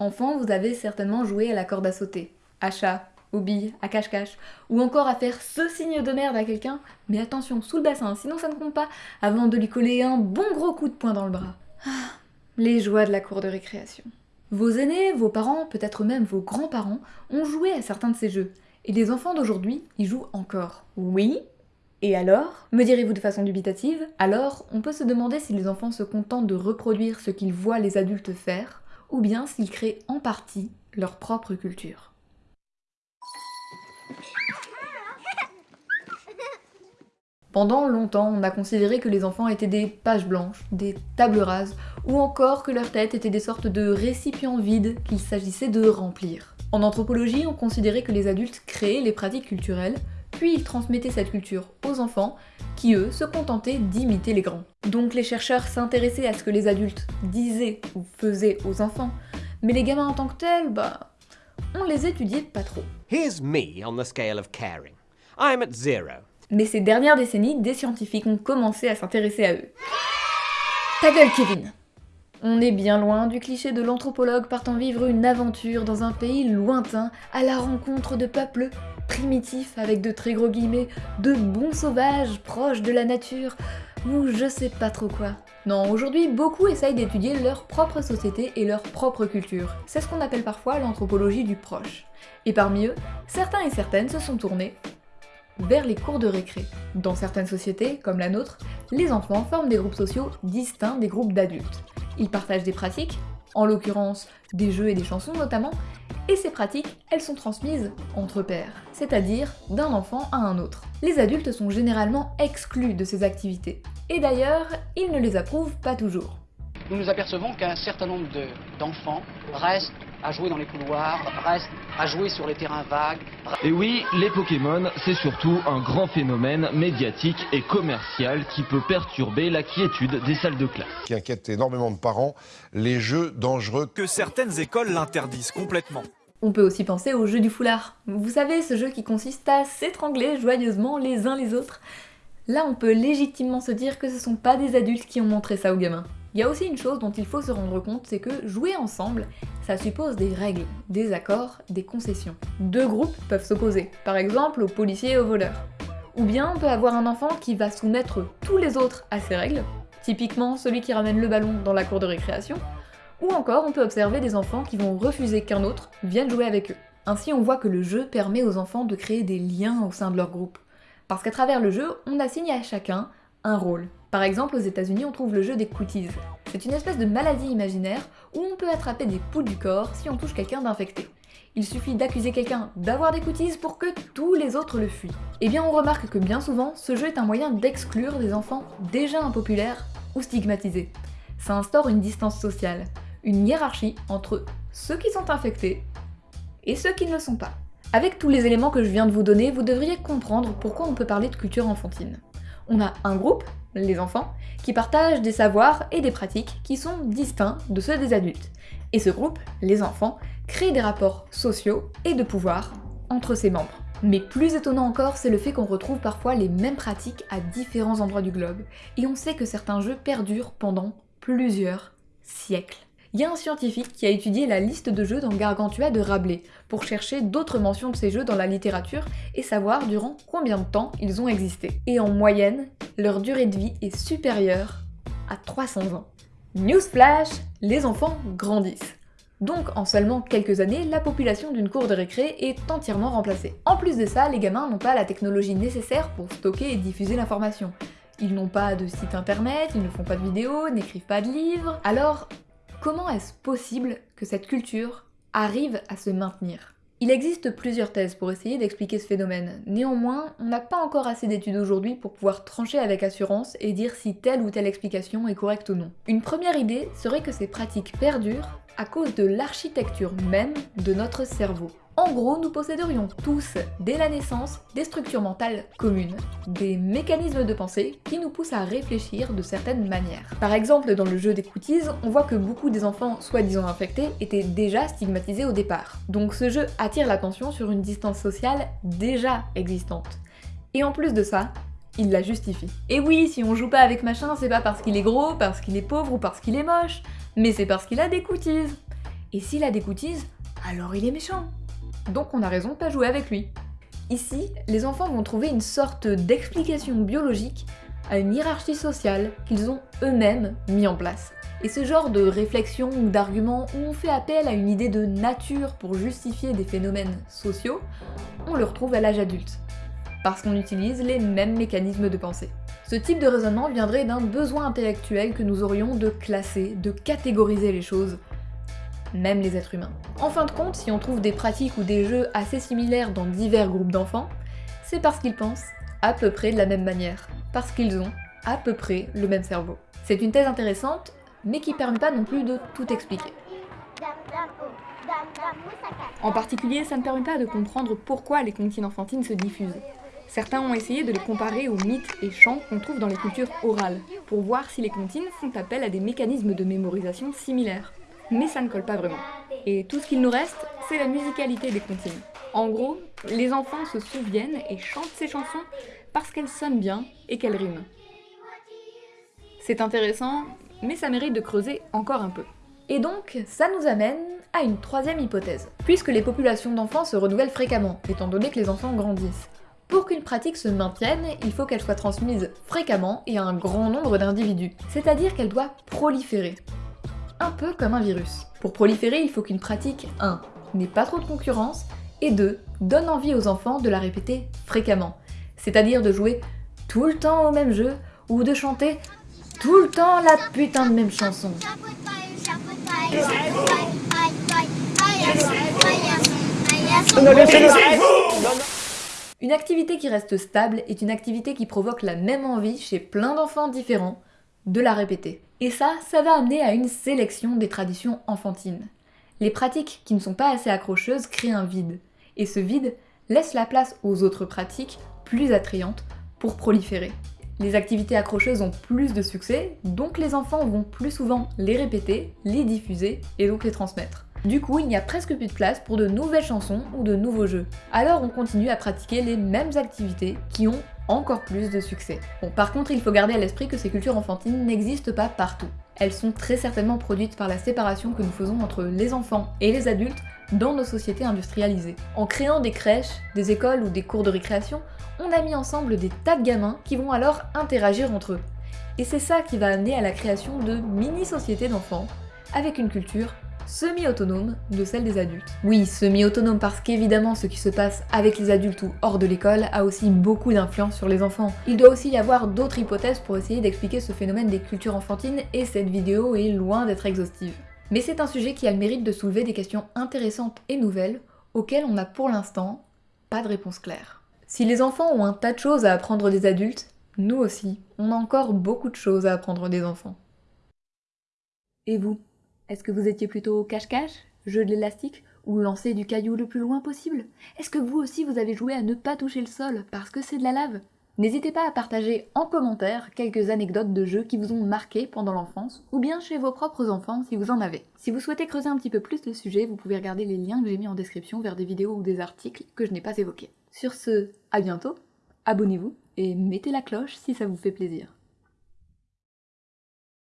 Enfant, vous avez certainement joué à la corde à sauter, à chat, aux billes, à cache-cache, ou encore à faire ce signe de merde à quelqu'un, mais attention, sous le bassin, sinon ça ne compte pas, avant de lui coller un bon gros coup de poing dans le bras. Ah, les joies de la cour de récréation. Vos aînés, vos parents, peut-être même vos grands-parents, ont joué à certains de ces jeux, et les enfants d'aujourd'hui y jouent encore. Oui Et alors? Me direz-vous de façon dubitative Alors, on peut se demander si les enfants se contentent de reproduire ce qu'ils voient les adultes faire, ou bien s'ils créent en partie leur propre culture. Pendant longtemps, on a considéré que les enfants étaient des pages blanches, des tables rases, ou encore que leurs têtes étaient des sortes de récipients vides qu'il s'agissait de remplir. En anthropologie, on considérait que les adultes créaient les pratiques culturelles, puis ils transmettaient cette culture aux enfants, qui eux se contentaient d'imiter les grands. Donc les chercheurs s'intéressaient à ce que les adultes disaient ou faisaient aux enfants, mais les gamins en tant que tels, bah, on les étudiait pas trop. Here's me on the scale of caring. I'm at zero. Mais ces dernières décennies, des scientifiques ont commencé à s'intéresser à eux. Ta gueule, Kevin On est bien loin du cliché de l'anthropologue partant vivre une aventure dans un pays lointain à la rencontre de peuples primitifs avec de très gros guillemets, de bons sauvages proches de la nature, ou je sais pas trop quoi. Non, aujourd'hui, beaucoup essayent d'étudier leur propre société et leur propre culture. C'est ce qu'on appelle parfois l'anthropologie du proche. Et parmi eux, certains et certaines se sont tournés vers les cours de récré. Dans certaines sociétés, comme la nôtre, les enfants forment des groupes sociaux distincts des groupes d'adultes. Ils partagent des pratiques, en l'occurrence des jeux et des chansons notamment, et ces pratiques, elles sont transmises entre pairs, c'est-à-dire d'un enfant à un autre. Les adultes sont généralement exclus de ces activités, et d'ailleurs, ils ne les approuvent pas toujours. Nous nous apercevons qu'un certain nombre d'enfants restent à jouer dans les couloirs, restent à jouer sur les terrains vagues. Et oui, les Pokémon, c'est surtout un grand phénomène médiatique et commercial qui peut perturber la quiétude des salles de classe. Qui inquiète énormément de parents, les jeux dangereux. Que certaines écoles l'interdisent complètement. On peut aussi penser au jeu du foulard. Vous savez, ce jeu qui consiste à s'étrangler joyeusement les uns les autres. Là, on peut légitimement se dire que ce sont pas des adultes qui ont montré ça aux gamins. Il y a aussi une chose dont il faut se rendre compte, c'est que jouer ensemble, ça suppose des règles, des accords, des concessions. Deux groupes peuvent s'opposer, par exemple aux policiers et aux voleurs. Ou bien on peut avoir un enfant qui va soumettre tous les autres à ces règles, typiquement celui qui ramène le ballon dans la cour de récréation, ou encore on peut observer des enfants qui vont refuser qu'un autre vienne jouer avec eux. Ainsi on voit que le jeu permet aux enfants de créer des liens au sein de leur groupe. Parce qu'à travers le jeu, on assigne à chacun un rôle. Par exemple, aux États-Unis, on trouve le jeu des cooties. C'est une espèce de maladie imaginaire où on peut attraper des poules du corps si on touche quelqu'un d'infecté. Il suffit d'accuser quelqu'un d'avoir des cooties pour que tous les autres le fuient. Eh bien, on remarque que bien souvent, ce jeu est un moyen d'exclure des enfants déjà impopulaires ou stigmatisés. Ça instaure une distance sociale, une hiérarchie entre ceux qui sont infectés et ceux qui ne le sont pas. Avec tous les éléments que je viens de vous donner, vous devriez comprendre pourquoi on peut parler de culture enfantine on a un groupe, les enfants, qui partagent des savoirs et des pratiques qui sont distincts de ceux des adultes. Et ce groupe, les enfants, crée des rapports sociaux et de pouvoir entre ses membres. Mais plus étonnant encore, c'est le fait qu'on retrouve parfois les mêmes pratiques à différents endroits du globe, et on sait que certains jeux perdurent pendant plusieurs siècles. Il y a un scientifique qui a étudié la liste de jeux dans Gargantua de Rabelais pour chercher d'autres mentions de ces jeux dans la littérature et savoir durant combien de temps ils ont existé. Et en moyenne, leur durée de vie est supérieure à 300 ans. Newsflash, les enfants grandissent. Donc en seulement quelques années, la population d'une cour de récré est entièrement remplacée. En plus de ça, les gamins n'ont pas la technologie nécessaire pour stocker et diffuser l'information. Ils n'ont pas de site internet, ils ne font pas de vidéos, n'écrivent pas de livres. Alors, Comment est-ce possible que cette culture arrive à se maintenir? Il existe plusieurs thèses pour essayer d'expliquer ce phénomène. Néanmoins, on n'a pas encore assez d'études aujourd'hui pour pouvoir trancher avec assurance et dire si telle ou telle explication est correcte ou non. Une première idée serait que ces pratiques perdurent à cause de l'architecture même de notre cerveau. En gros, nous posséderions tous, dès la naissance, des structures mentales communes, des mécanismes de pensée qui nous poussent à réfléchir de certaines manières. Par exemple, dans le jeu des cooties, on voit que beaucoup des enfants soi-disant infectés étaient déjà stigmatisés au départ. Donc ce jeu attire l'attention sur une distance sociale déjà existante. Et en plus de ça, il la justifie. Et oui, si on joue pas avec machin, c'est pas parce qu'il est gros, parce qu'il est pauvre ou parce qu'il est moche, mais c'est parce qu'il a des cooties. Et s'il a des cooties, alors il est méchant. Donc on a raison de pas jouer avec lui. Ici, les enfants vont trouver une sorte d'explication biologique à une hiérarchie sociale qu'ils ont eux-mêmes mis en place. Et ce genre de réflexion ou d'argument où on fait appel à une idée de nature pour justifier des phénomènes sociaux, on le retrouve à l'âge adulte. Parce qu'on utilise les mêmes mécanismes de pensée. Ce type de raisonnement viendrait d'un besoin intellectuel que nous aurions de classer, de catégoriser les choses, même les êtres humains. En fin de compte, si on trouve des pratiques ou des jeux assez similaires dans divers groupes d'enfants, c'est parce qu'ils pensent à peu près de la même manière, parce qu'ils ont à peu près le même cerveau. C'est une thèse intéressante mais qui permet pas non plus de tout expliquer. En particulier, ça ne permet pas de comprendre pourquoi les comptines enfantines se diffusent. Certains ont essayé de les comparer aux mythes et chants qu'on trouve dans les cultures orales, pour voir si les comptines font appel à des mécanismes de mémorisation similaires. Mais ça ne colle pas vraiment. Et tout ce qu'il nous reste, c'est la musicalité des comptines. En gros, les enfants se souviennent et chantent ces chansons parce qu'elles sonnent bien et qu'elles riment. C'est intéressant, mais ça mérite de creuser encore un peu. Et donc, ça nous amène à une troisième hypothèse. Puisque les populations d'enfants se renouvellent fréquemment, étant donné que les enfants grandissent, pour qu'une pratique se maintienne, il faut qu'elle soit transmise fréquemment et à un grand nombre d'individus. C'est-à-dire qu'elle doit proliférer. Un peu comme un virus. Pour proliférer, il faut qu'une pratique 1 n'ait pas trop de concurrence et 2 donne envie aux enfants de la répéter fréquemment. C'est-à-dire de jouer tout le temps au même jeu ou de chanter tout le temps la putain de même chanson. Une activité qui reste stable est une activité qui provoque la même envie chez plein d'enfants différents de la répéter. Et ça, ça va amener à une sélection des traditions enfantines. Les pratiques qui ne sont pas assez accrocheuses créent un vide, et ce vide laisse la place aux autres pratiques plus attrayantes pour proliférer. Les activités accrocheuses ont plus de succès, donc les enfants vont plus souvent les répéter, les diffuser et donc les transmettre. Du coup, il n'y a presque plus de place pour de nouvelles chansons ou de nouveaux jeux. Alors on continue à pratiquer les mêmes activités qui ont encore plus de succès. Bon, par contre, il faut garder à l'esprit que ces cultures enfantines n'existent pas partout. Elles sont très certainement produites par la séparation que nous faisons entre les enfants et les adultes dans nos sociétés industrialisées. En créant des crèches, des écoles ou des cours de récréation, on a mis ensemble des tas de gamins qui vont alors interagir entre eux. Et c'est ça qui va amener à la création de mini-sociétés d'enfants, avec une culture semi-autonome de celle des adultes. Oui, semi-autonome parce qu'évidemment ce qui se passe avec les adultes ou hors de l'école a aussi beaucoup d'influence sur les enfants. Il doit aussi y avoir d'autres hypothèses pour essayer d'expliquer ce phénomène des cultures enfantines et cette vidéo est loin d'être exhaustive. Mais c'est un sujet qui a le mérite de soulever des questions intéressantes et nouvelles auxquelles on n'a pour l'instant pas de réponse claire. Si les enfants ont un tas de choses à apprendre des adultes, nous aussi, on a encore beaucoup de choses à apprendre des enfants. Et vous? Est-ce que vous étiez plutôt cache-cache, jeu de l'élastique, ou lancer du caillou le plus loin possible? Est-ce que vous aussi vous avez joué à ne pas toucher le sol parce que c'est de la lave? N'hésitez pas à partager en commentaire quelques anecdotes de jeux qui vous ont marqué pendant l'enfance, ou bien chez vos propres enfants si vous en avez. Si vous souhaitez creuser un petit peu plus le sujet, vous pouvez regarder les liens que j'ai mis en description vers des vidéos ou des articles que je n'ai pas évoqués. Sur ce, à bientôt, abonnez-vous et mettez la cloche si ça vous fait plaisir.